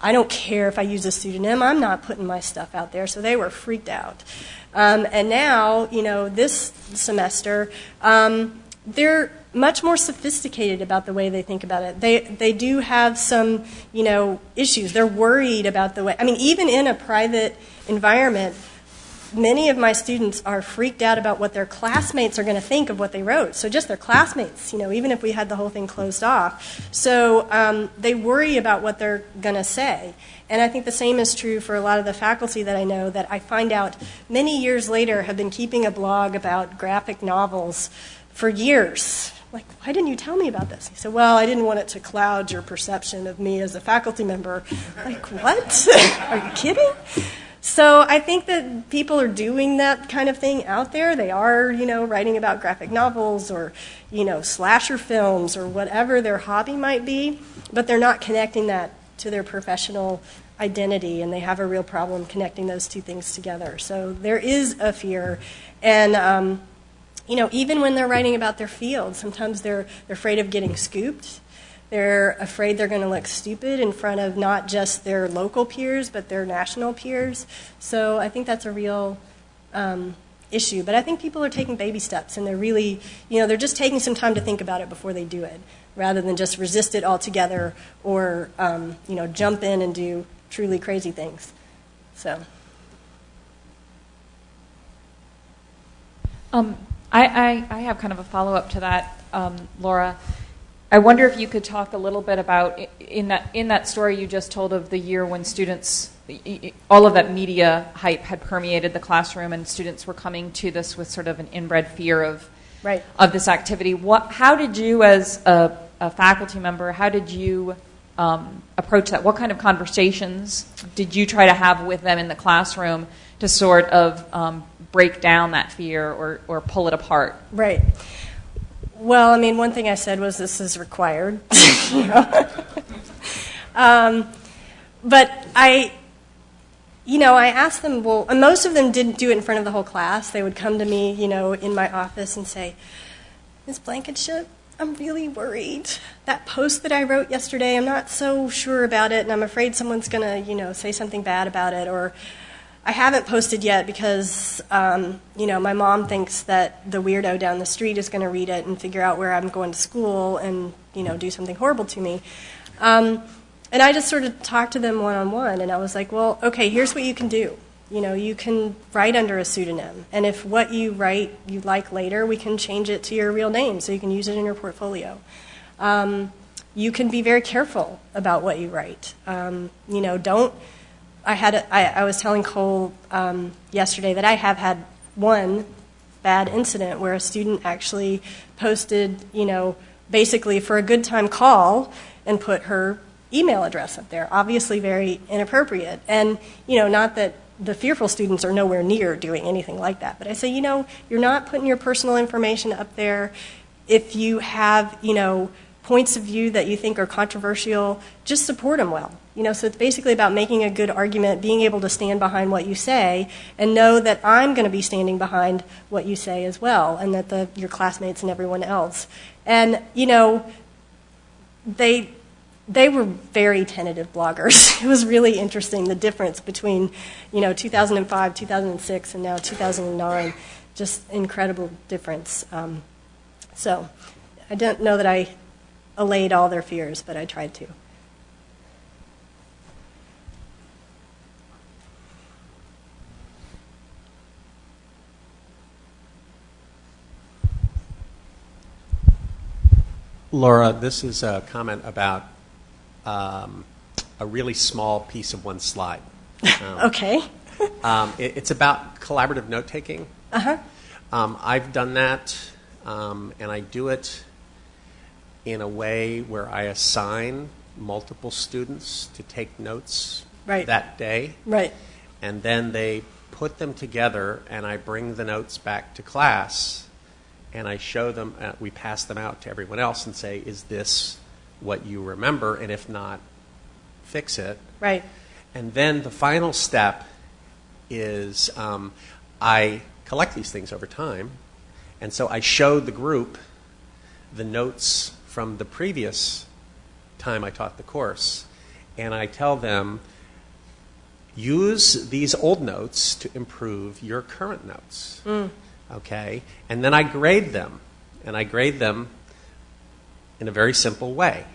I don't care if I use a pseudonym. I'm not putting my stuff out there. So they were freaked out. Um, and now, you know, this semester, um, they're much more sophisticated about the way they think about it. They they do have some, you know, issues. They're worried about the way. I mean, even in a private environment, many of my students are freaked out about what their classmates are going to think of what they wrote. So just their classmates, you know, even if we had the whole thing closed off. So um, they worry about what they're going to say. And I think the same is true for a lot of the faculty that I know that I find out many years later have been keeping a blog about graphic novels for years. Like, why didn't you tell me about this? He said, well, I didn't want it to cloud your perception of me as a faculty member. Like, what? are you kidding? So I think that people are doing that kind of thing out there. They are, you know, writing about graphic novels or, you know, slasher films or whatever their hobby might be, but they're not connecting that to their professional identity, and they have a real problem connecting those two things together. So there is a fear, and um, you know, even when they're writing about their field, sometimes they're they're afraid of getting scooped. They're afraid they're going to look stupid in front of not just their local peers, but their national peers. So I think that's a real um, issue. But I think people are taking baby steps and they're really, you know, they're just taking some time to think about it before they do it, rather than just resist it altogether or, um, you know, jump in and do truly crazy things. So. Um, I, I, I have kind of a follow up to that, um, Laura. I wonder if you could talk a little bit about in that in that story you just told of the year when students, all of that media hype had permeated the classroom, and students were coming to this with sort of an inbred fear of right. of this activity. What? How did you, as a, a faculty member, how did you um, approach that? What kind of conversations did you try to have with them in the classroom to sort of um, break down that fear or, or pull it apart? Right. Well, I mean, one thing I said was this is required. um, but I, you know, I asked them, well, most of them didn't do it in front of the whole class. They would come to me, you know, in my office and say, Ms. Blankenship, I'm really worried. That post that I wrote yesterday, I'm not so sure about it, and I'm afraid someone's going to, you know, say something bad about it, or I haven't posted yet because, um, you know, my mom thinks that the weirdo down the street is going to read it and figure out where I'm going to school and, you know, do something horrible to me. Um, and I just sort of talked to them one on one, and I was like, well, okay, here's what you can do. You know, you can write under a pseudonym, and if what you write you like later, we can change it to your real name so you can use it in your portfolio. Um, you can be very careful about what you write. Um, you know, don't I had a, I, I was telling Cole um, yesterday that I have had one bad incident where a student actually posted, you know, basically for a good time call and put her email address up there. Obviously, very inappropriate. And you know, not that the fearful students are nowhere near doing anything like that, but I say, you know, you're not putting your personal information up there. If you have, you know, points of view that you think are controversial, just support them well. You know, so it's basically about making a good argument, being able to stand behind what you say, and know that I'm going to be standing behind what you say as well, and that the, your classmates and everyone else. And you know, they they were very tentative bloggers. It was really interesting the difference between, you know, 2005, 2006, and now 2009. Just incredible difference. Um, so, I don't know that I allayed all their fears, but I tried to. Laura, this is a comment about um, a really small piece of one slide. Um, okay. um, it, it's about collaborative note taking. Uh huh. Um, I've done that, um, and I do it in a way where I assign multiple students to take notes right. that day. Right. And then they put them together, and I bring the notes back to class and I show them, uh, we pass them out to everyone else and say, is this what you remember? And if not, fix it. Right. And then the final step is um, I collect these things over time. And so I show the group the notes from the previous time I taught the course. And I tell them, use these old notes to improve your current notes. Mm okay? And then I grade them, and I grade them in a very simple way.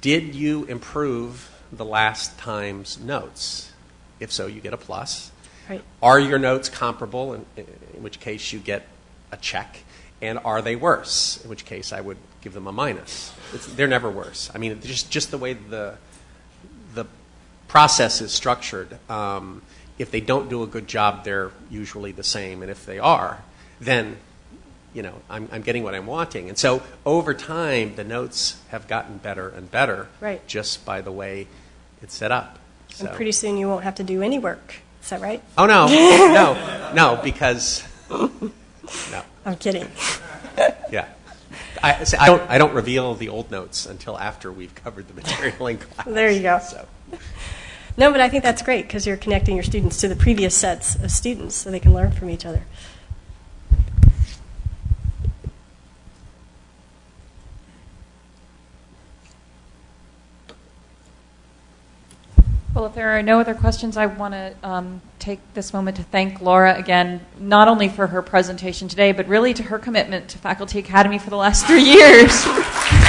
Did you improve the last time's notes? If so, you get a plus. Right. Are your notes comparable, in, in which case you get a check? And are they worse? In which case I would give them a minus. It's, they're never worse. I mean, just, just the way the, the process is structured. Um, if they don't do a good job, they're usually the same. And if they are, then you know I'm, I'm getting what I'm wanting. And so over time, the notes have gotten better and better, right. just by the way it's set up. So. And pretty soon you won't have to do any work. Is that right? Oh no, no, no, because no. I'm kidding. yeah. I, I, don't, I don't reveal the old notes until after we've covered the material in class. There you go. So. No, but I think that's great because you're connecting your students to the previous sets of students so they can learn from each other. Well, if there are no other questions, I want to um, take this moment to thank Laura again, not only for her presentation today, but really to her commitment to Faculty Academy for the last three years.